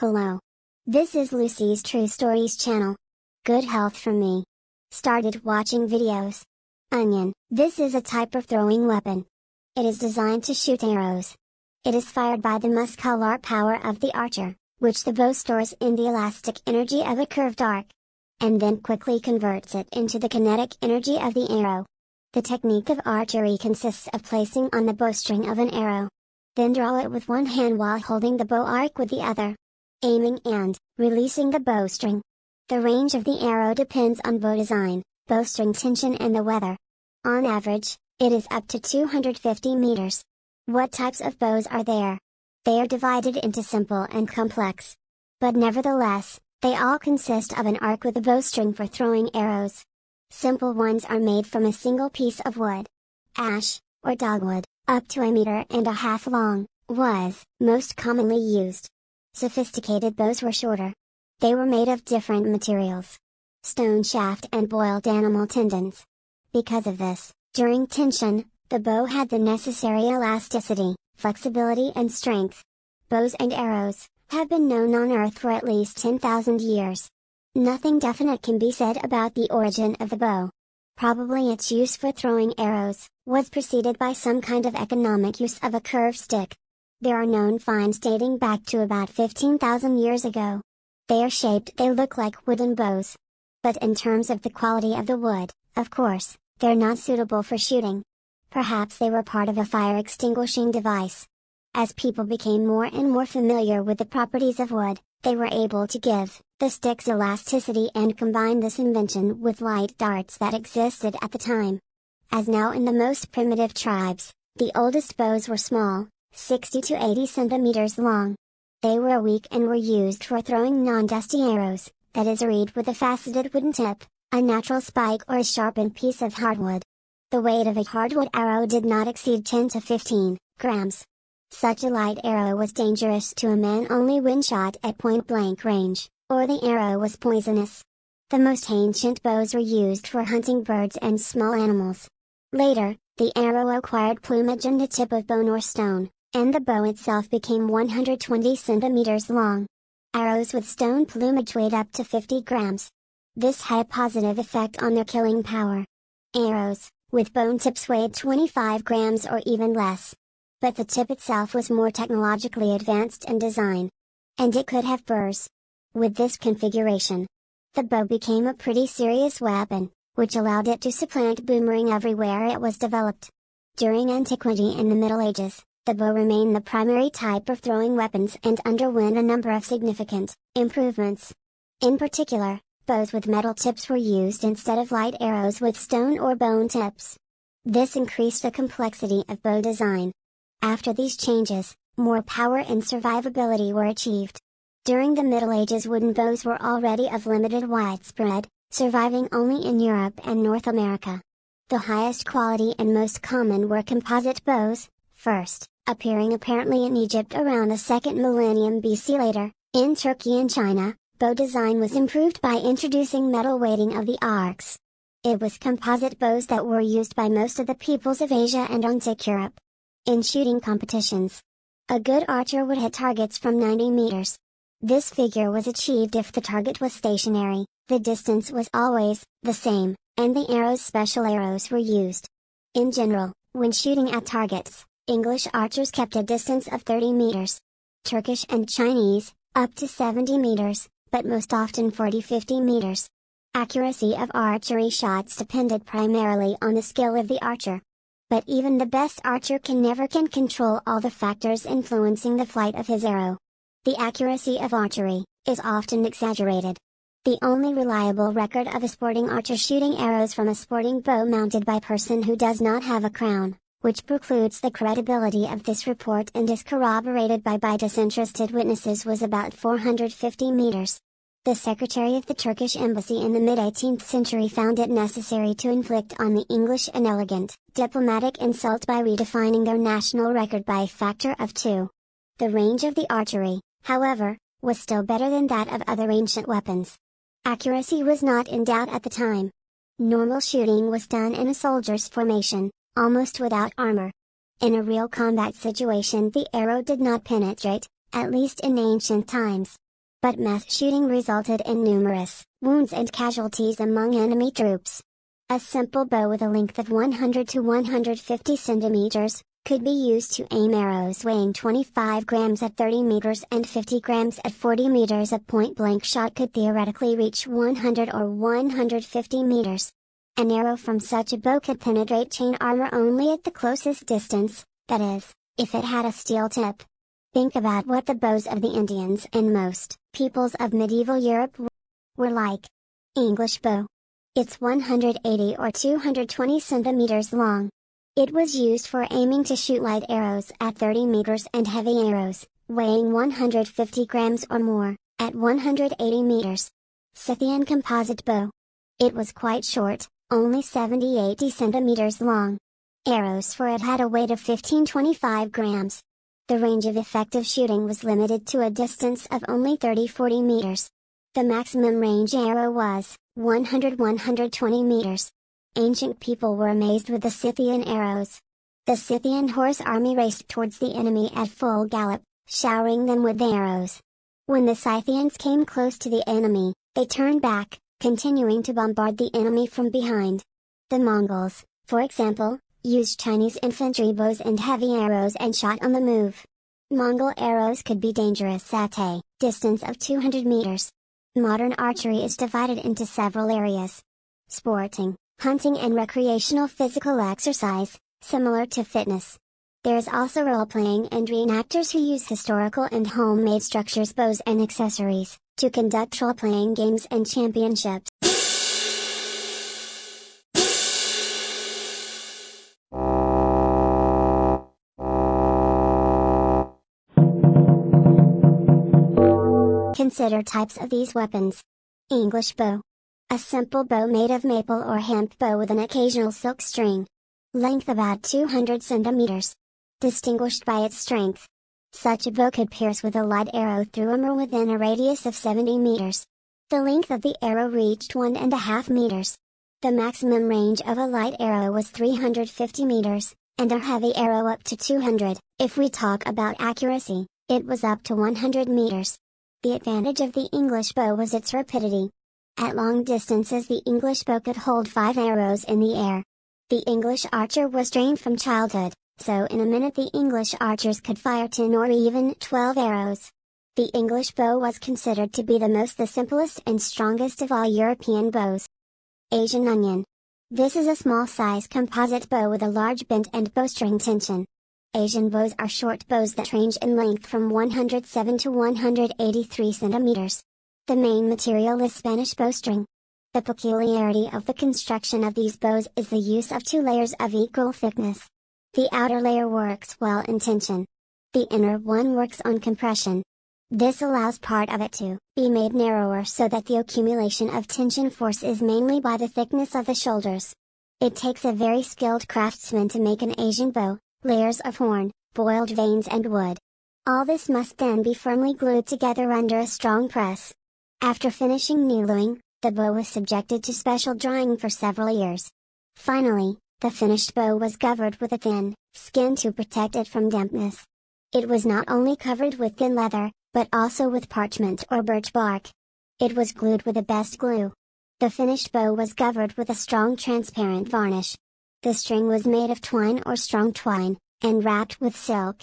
Hello. This is Lucy's True Stories channel. Good health for me. Started watching videos. Onion. This is a type of throwing weapon. It is designed to shoot arrows. It is fired by the muscular power of the archer, which the bow stores in the elastic energy of a curved arc. And then quickly converts it into the kinetic energy of the arrow. The technique of archery consists of placing on the bowstring of an arrow. Then draw it with one hand while holding the bow arc with the other aiming and releasing the bowstring. The range of the arrow depends on bow design, bowstring tension and the weather. On average, it is up to 250 meters. What types of bows are there? They are divided into simple and complex. But nevertheless, they all consist of an arc with a bowstring for throwing arrows. Simple ones are made from a single piece of wood. Ash, or dogwood, up to a meter and a half long, was most commonly used. Sophisticated bows were shorter. They were made of different materials. Stone shaft and boiled animal tendons. Because of this, during tension, the bow had the necessary elasticity, flexibility and strength. Bows and arrows, have been known on Earth for at least 10,000 years. Nothing definite can be said about the origin of the bow. Probably its use for throwing arrows, was preceded by some kind of economic use of a curved stick, there are known finds dating back to about 15,000 years ago. They are shaped they look like wooden bows. But in terms of the quality of the wood, of course, they're not suitable for shooting. Perhaps they were part of a fire extinguishing device. As people became more and more familiar with the properties of wood, they were able to give the stick's elasticity and combine this invention with light darts that existed at the time. As now in the most primitive tribes, the oldest bows were small, 60 to 80 centimeters long. They were weak and were used for throwing non-dusty arrows, that is a reed with a faceted wooden tip, a natural spike or a sharpened piece of hardwood. The weight of a hardwood arrow did not exceed 10 to 15 grams. Such a light arrow was dangerous to a man only when shot at point blank range, or the arrow was poisonous. The most ancient bows were used for hunting birds and small animals. Later, the arrow acquired plumage and a tip of bone or stone, and the bow itself became 120 centimeters long. Arrows with stone plumage weighed up to 50 grams. This had a positive effect on their killing power. Arrows, with bone tips weighed 25 grams or even less. But the tip itself was more technologically advanced in design. And it could have burrs. With this configuration, the bow became a pretty serious weapon, which allowed it to supplant boomerang everywhere it was developed. During antiquity and the Middle Ages, the bow remained the primary type of throwing weapons and underwent a number of significant improvements. In particular, bows with metal tips were used instead of light arrows with stone or bone tips. This increased the complexity of bow design. After these changes, more power and survivability were achieved. During the Middle Ages wooden bows were already of limited widespread, surviving only in Europe and North America. The highest quality and most common were composite bows, first, appearing apparently in Egypt around the second millennium BC later, in Turkey and China, bow design was improved by introducing metal weighting of the arcs. It was composite bows that were used by most of the peoples of Asia and Antique Europe. In shooting competitions, a good archer would hit targets from 90 meters. This figure was achieved if the target was stationary, the distance was always the same, and the arrow's special arrows were used. In general, when shooting at targets, English archers kept a distance of 30 meters. Turkish and Chinese, up to 70 meters, but most often 40-50 meters. Accuracy of archery shots depended primarily on the skill of the archer. But even the best archer can never can control all the factors influencing the flight of his arrow. The accuracy of archery, is often exaggerated. The only reliable record of a sporting archer shooting arrows from a sporting bow mounted by person who does not have a crown, which precludes the credibility of this report and is corroborated by by disinterested witnesses was about 450 meters. The secretary of the Turkish embassy in the mid-18th century found it necessary to inflict on the English an elegant, diplomatic insult by redefining their national record by a factor of two. The range of the archery, however, was still better than that of other ancient weapons. Accuracy was not in doubt at the time. Normal shooting was done in a soldier's formation, almost without armor. In a real combat situation the arrow did not penetrate, at least in ancient times, but mass shooting resulted in numerous wounds and casualties among enemy troops. A simple bow with a length of 100 to 150 centimeters, could be used to aim arrows weighing 25 grams at 30 meters and 50 grams at 40 meters. A point blank shot could theoretically reach 100 or 150 meters. An arrow from such a bow could penetrate chain armor only at the closest distance, that is, if it had a steel tip. Think about what the bows of the Indians and most peoples of medieval Europe were like. English bow. It's 180 or 220 centimeters long, it was used for aiming to shoot light arrows at 30 meters and heavy arrows, weighing 150 grams or more, at 180 meters. Scythian composite bow. It was quite short, only 70-80 centimeters long. Arrows for it had a weight of 15-25 grams. The range of effective shooting was limited to a distance of only 30-40 meters. The maximum range arrow was 100-120 meters. Ancient people were amazed with the Scythian arrows. The Scythian horse army raced towards the enemy at full gallop, showering them with arrows. When the Scythians came close to the enemy, they turned back, continuing to bombard the enemy from behind. The Mongols, for example, used Chinese infantry bows and heavy arrows and shot on the move. Mongol arrows could be dangerous at a distance of 200 meters. Modern archery is divided into several areas. Sporting, hunting and recreational physical exercise, similar to fitness. There's also role-playing and reenactors who use historical and homemade structures bows and accessories, to conduct role-playing games and championships. Consider types of these weapons. English bow. A simple bow made of maple or hemp bow with an occasional silk string. Length about 200 centimeters. Distinguished by its strength. Such a bow could pierce with a light arrow through a armor within a radius of 70 meters. The length of the arrow reached one and a half meters. The maximum range of a light arrow was 350 meters, and a heavy arrow up to 200. If we talk about accuracy, it was up to 100 meters. The advantage of the English bow was its rapidity. At long distances the English bow could hold five arrows in the air. The English archer was trained from childhood, so in a minute the English archers could fire 10 or even 12 arrows. The English bow was considered to be the most the simplest and strongest of all European bows. Asian onion. This is a small size composite bow with a large bend and bowstring tension. Asian bows are short bows that range in length from 107 to 183 centimeters. The main material is Spanish bowstring. The peculiarity of the construction of these bows is the use of two layers of equal thickness. The outer layer works well in tension. The inner one works on compression. This allows part of it to be made narrower so that the accumulation of tension force is mainly by the thickness of the shoulders. It takes a very skilled craftsman to make an Asian bow, layers of horn, boiled veins and wood. All this must then be firmly glued together under a strong press. After finishing needling, the bow was subjected to special drying for several years. Finally, the finished bow was covered with a thin skin to protect it from dampness. It was not only covered with thin leather, but also with parchment or birch bark. It was glued with the best glue. The finished bow was covered with a strong transparent varnish. The string was made of twine or strong twine, and wrapped with silk.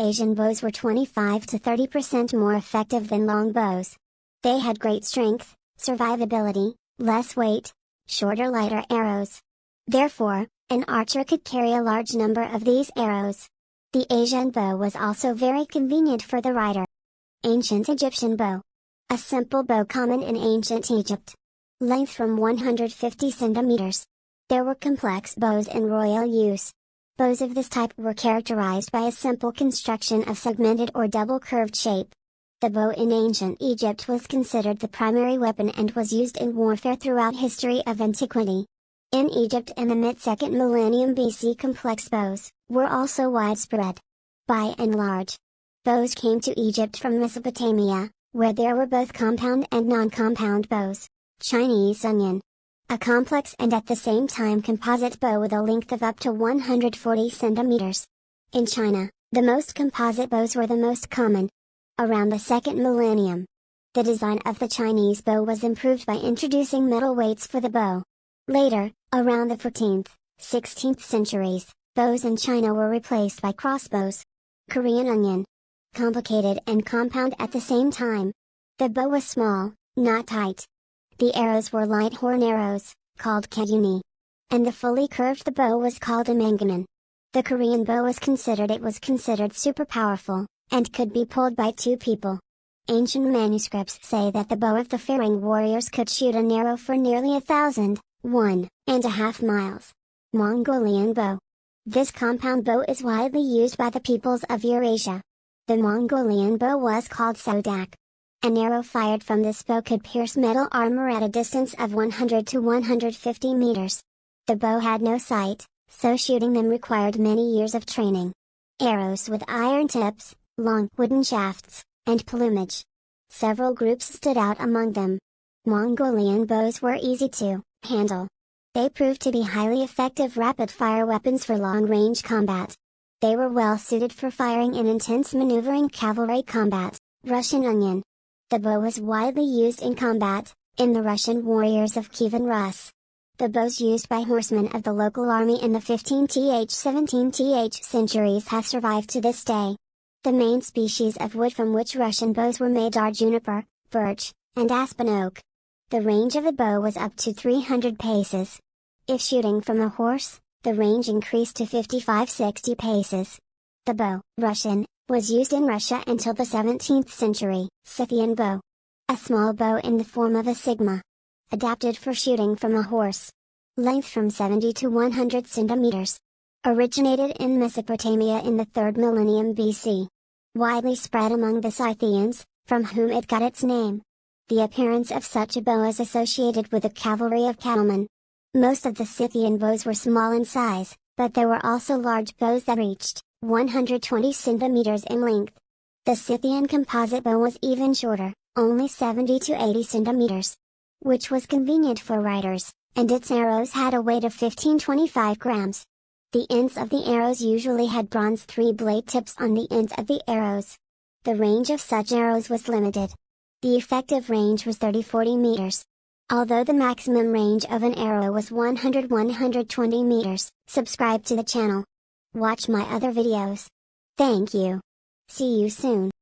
Asian bows were 25 to 30% more effective than long bows. They had great strength, survivability, less weight, shorter lighter arrows. Therefore, an archer could carry a large number of these arrows. The Asian bow was also very convenient for the rider. Ancient Egyptian bow. A simple bow common in ancient Egypt. Length from 150 centimeters. There were complex bows in royal use. Bows of this type were characterized by a simple construction of segmented or double curved shape. The bow in ancient Egypt was considered the primary weapon and was used in warfare throughout history of antiquity. In Egypt in the mid-second millennium BC complex bows were also widespread. By and large, bows came to Egypt from Mesopotamia, where there were both compound and non-compound bows. Chinese onion. A complex and at the same time composite bow with a length of up to 140 centimeters. In China, the most composite bows were the most common, around the second millennium. The design of the Chinese bow was improved by introducing metal weights for the bow. Later, around the 14th, 16th centuries, bows in China were replaced by crossbows. Korean onion. Complicated and compound at the same time. The bow was small, not tight. The arrows were light horn arrows, called kyuni. And the fully curved the bow was called a mangaman. The Korean bow was considered it was considered super powerful, and could be pulled by two people. Ancient manuscripts say that the bow of the Faring warriors could shoot an arrow for nearly a thousand, one and a half miles. Mongolian bow. This compound bow is widely used by the peoples of Eurasia. The Mongolian bow was called Sodak. An arrow fired from this bow could pierce metal armor at a distance of 100 to 150 meters. The bow had no sight, so shooting them required many years of training. Arrows with iron tips, long wooden shafts, and plumage. Several groups stood out among them. Mongolian bows were easy to handle. They proved to be highly effective rapid-fire weapons for long-range combat. They were well suited for firing in intense maneuvering cavalry combat. Russian Onion. The bow was widely used in combat, in the Russian warriors of Kievan Rus. The bows used by horsemen of the local army in the 15th-17th centuries have survived to this day. The main species of wood from which Russian bows were made are juniper, birch, and aspen oak. The range of a bow was up to 300 paces. If shooting from a horse, the range increased to 55-60 paces. The bow, Russian, was used in Russia until the 17th century, Scythian bow. A small bow in the form of a sigma. Adapted for shooting from a horse. Length from 70 to 100 centimeters. Originated in Mesopotamia in the 3rd millennium BC. Widely spread among the Scythians, from whom it got its name. The appearance of such a bow is associated with the cavalry of cattlemen, most of the Scythian bows were small in size, but there were also large bows that reached 120 centimeters in length. The Scythian composite bow was even shorter, only 70 to 80 centimeters, which was convenient for riders, and its arrows had a weight of 15-25 grams. The ends of the arrows usually had bronze three-blade tips on the ends of the arrows. The range of such arrows was limited. The effective range was 30-40 meters. Although the maximum range of an arrow was 100-120 meters, subscribe to the channel. Watch my other videos. Thank you. See you soon.